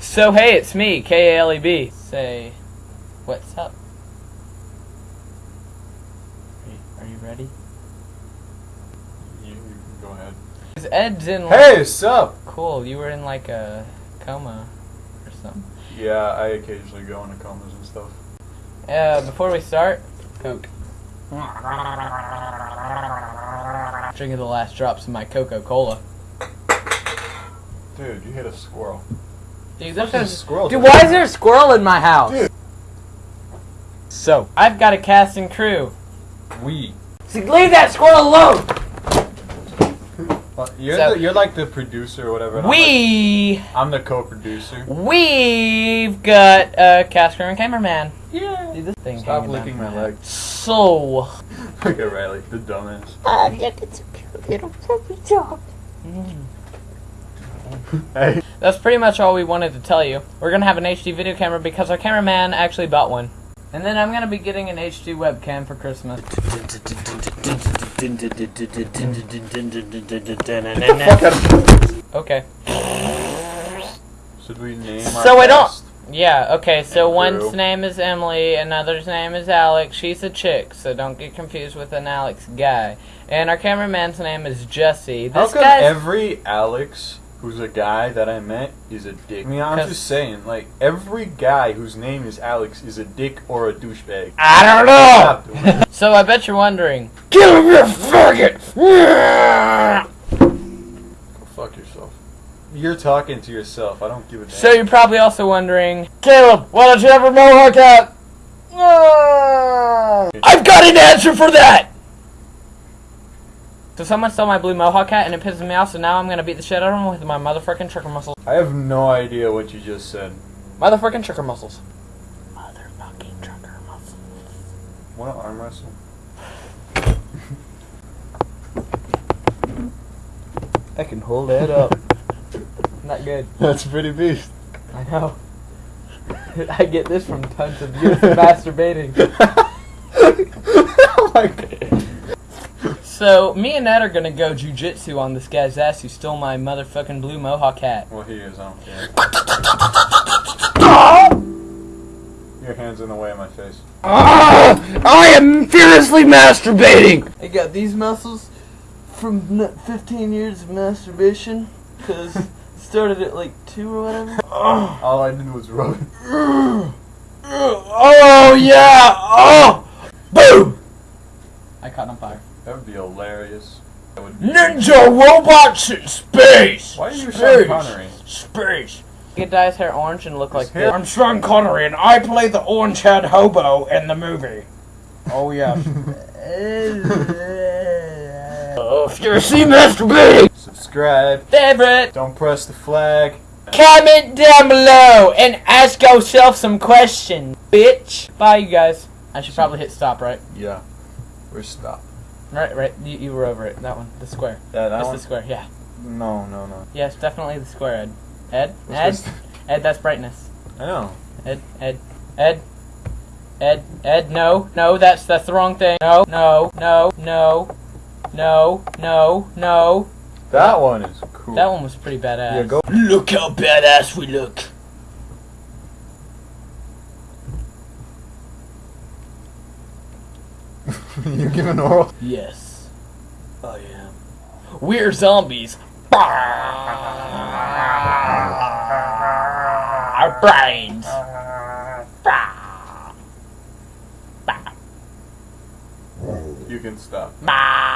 So hey, it's me, K A L E B. Say, what's up? Are you, are you ready? You, you can go ahead. 'Cause Ed's in. Like, Hey, sup? Cool. You were in like a coma or something. Yeah, I occasionally go into comas and stuff. Uh, before we start, Coke. Drinking the last drops of my Coca Cola. Dude, you hit a squirrel. Dude, There's a squirrel. Dude, why is there a squirrel in my house? Dude. So, I've got a cast and crew. We. See, leave that squirrel alone! Uh, You're, So- the, you're like the producer or whatever. and I'm We, like- I'm the co-producer. we've got a cast crew and cameraman. Yeah. Dude, this thing Stop licking my leg. So, Look at Riley, the dumbass. Oh, look, it's a cute little puppy dog. Hey. that's pretty much all we wanted to tell you. We're gonna have an HD video camera because our cameraman actually bought one. And then I'm gonna be getting an HD webcam for Christmas. Okay. Should we name So our I don't- Yeah, okay, so And one's name is Emily, another's name is Alex. She's a chick, so don't get confused with an Alex guy. And our cameraman's name is Jesse. How come guy's every Alex who's a guy that I met is a dick? I mean, I'm just saying, like, every guy whose name is Alex is a dick or a douchebag. I don't know! So I bet you're wondering. Kill him, you faggot! Go fuck yourself. You're talking to yourself. I don't give a damn. So you're probably also wondering. Caleb, why don't you ever a mohawk hat? I've got an answer for that! So someone stole my blue mohawk hat and it pisses me off, so now I'm gonna beat the shit out of him with my motherfucking trucker muscles. I have no idea what you just said. Motherfucking trucker muscles. Motherfucking trucker muscles. Want to arm wrestle? I can hold that up. Not good. That's a pretty beast. I know. I get this from tons of years of masturbating. oh my god. So, me and Ned are gonna go jujitsu on this guy's ass who stole my motherfucking blue mohawk hat. Well, he is. I don't care. Your hand's in the way of my face. Ah, I am furiously masturbating! I got these muscles from 15 years of masturbation, because started at like 2 or whatever. All I did was rub it. Oh, yeah! Oh! Boom! I caught on fire. That would be hilarious. That would Ninja robots in space! Why are you Sean Connery? Space! He could dye his hair orange and look like His hair- I'm Sean Connery and I play the orange head hobo in the movie. Oh, yeah. oh, furiously masturbating! Subscribe. Favorite! Don't press the flag. Comment down below and ask yourself some questions, bitch. Bye, you guys. I should probably hit stop, right? Yeah. We're stopped. Right, right. You, you were over it. That one. The square. Yeah, that That's one? the square, yeah. No, no, no. Yes, definitely the square, Ed. Ed? Ed? Ed, that's brightness. I know. Ed, Ed, Ed, Ed, Ed, no, no, that's, that's the wrong thing. No, no, no, no, no, no, no. That one is cool. That one was pretty badass. Yeah, go. Look how badass we look. you give an oral. Yes, I am. We're zombies. Our brains. You can stop. Bah.